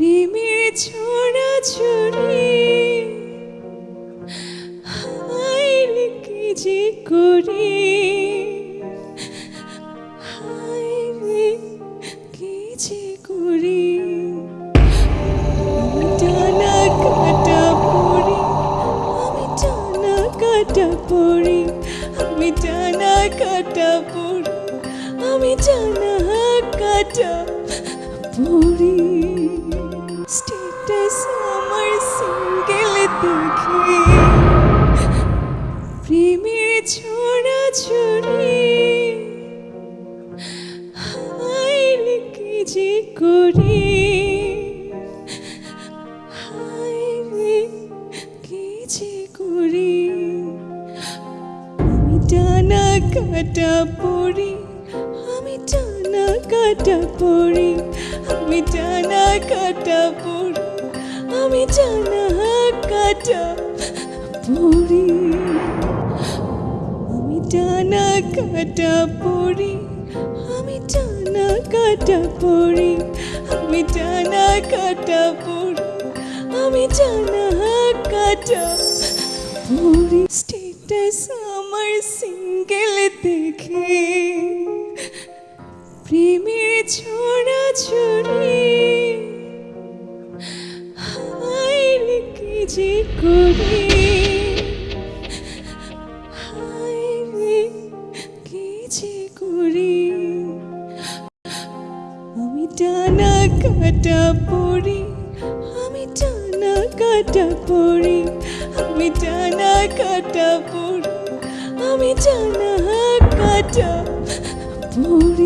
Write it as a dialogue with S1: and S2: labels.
S1: প্রেমের ছড়া ছড়ি। হাইরে যে করি। যে টানা কাটা পড়ি, আমি টানা কাটা পড়ি, আমি টানা কাটা পড়ি, আমি কাটা পড়ি। দেখে প্রেমের ছোড়া ছড়ি হায় রে কি যে করি যে করি আমি পড়ি আমি টানা কাটা পড়ি আমি টানা কাটা পড়ি আমি টানা কাটা পড়ি। আমি টানা কাটা পড়ি। আমি টানা কাটা পড়ি। আমি টানা কাটা পড়ি। আমি টানা কাটা পড়ি। স্টেটাস আমার সিঙ্গেল দেখে। প্রেমের ছোড়া ছড়ি যে করি কি যে করি? আমি টানা কাটা পড়ি, আমি টানা কাটা পড়ি, আমি টানা কাটা পড়ি, আমি টানা কাটা পড়ি।